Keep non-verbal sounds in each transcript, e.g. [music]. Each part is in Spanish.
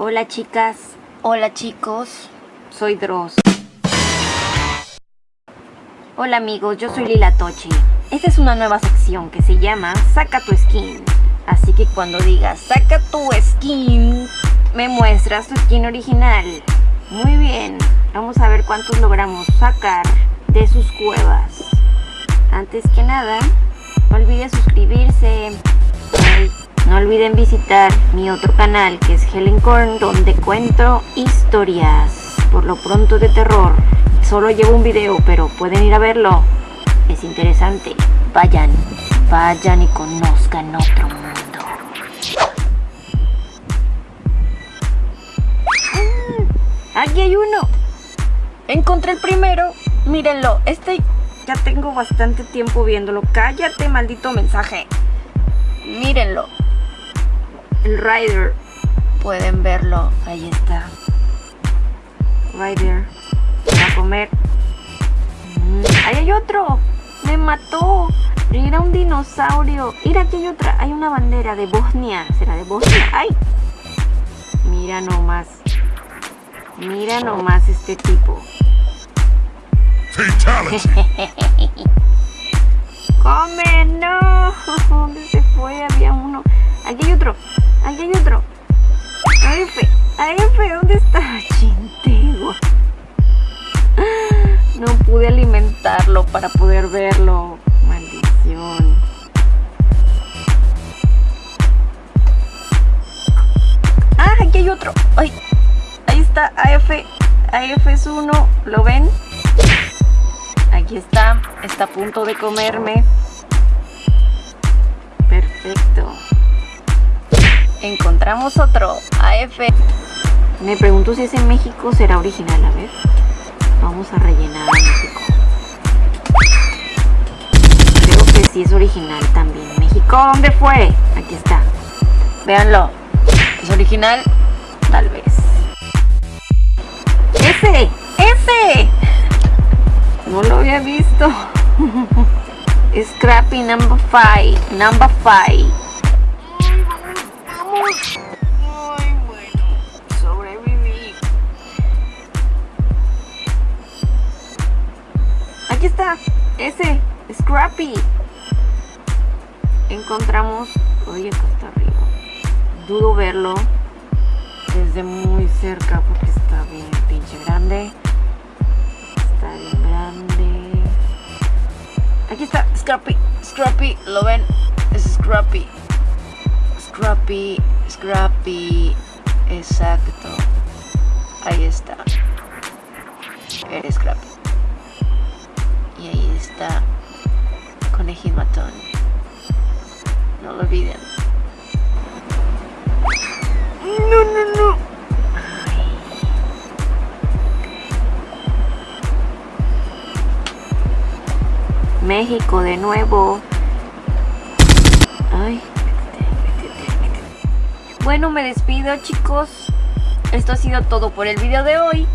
Hola chicas, hola chicos, soy Dross. Hola amigos, yo soy Lila Tochi. Esta es una nueva sección que se llama Saca tu skin. Así que cuando digas saca tu skin, me muestras tu skin original. Muy bien, vamos a ver cuántos logramos sacar de sus cuevas. Antes que nada, no olvides suscribirse. No olviden visitar mi otro canal que es Helen Korn donde cuento historias, por lo pronto de terror. Solo llevo un video, pero pueden ir a verlo. Es interesante. Vayan, vayan y conozcan otro mundo. ¡Ah! Aquí hay uno. Encontré el primero. Mírenlo. Este ya tengo bastante tiempo viéndolo. Cállate, maldito mensaje. Mírenlo. El Rider. Pueden verlo. Ahí está. Rider. Va a comer. Mm, ahí hay otro. Me mató. Era un dinosaurio. Mira, aquí hay otra. Hay una bandera de Bosnia. ¿Será de Bosnia? ¡Ay! Mira nomás. Mira nomás este tipo. [laughs] ¡Come! ¡No! ¿Dónde [laughs] se fue? Había uno. AF. AF, ¿dónde está? Chintego. No pude alimentarlo para poder verlo. Maldición. Ah, aquí hay otro. Ay, ahí está AF. AF es uno. ¿Lo ven? Aquí está, está a punto de comerme. Perfecto. Encontramos otro, AF. Me pregunto si es en México será original, a ver. Vamos a rellenar a México. Creo que sí es original también. México, ¿dónde fue? Aquí está. Véanlo. ¿Es original? Tal vez. ¡Ese! ¡Ese! No lo había visto. [laughs] Scrappy number 5. Number 5. Ay, bueno. Sobreviví. Aquí está. Ese. Scrappy. Encontramos. Oye, acá está arriba. Dudo verlo desde muy cerca porque está bien pinche grande. Está bien grande. Aquí está, Scrappy. Scrappy, ¿lo ven? Es Scrappy. Scrappy, Scrappy. Exacto. Ahí está. Eres Scrappy. Y ahí está Conejín Matón. No lo olviden. No, no, no. México de nuevo. Bueno, me despido chicos. Esto ha sido todo por el video de hoy.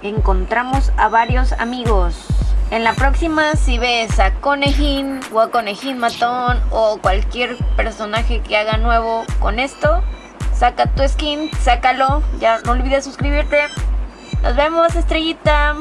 Encontramos a varios amigos. En la próxima, si ves a Conejín o a Conejín Matón o cualquier personaje que haga nuevo con esto, saca tu skin, sácalo. Ya no olvides suscribirte. Nos vemos, estrellita.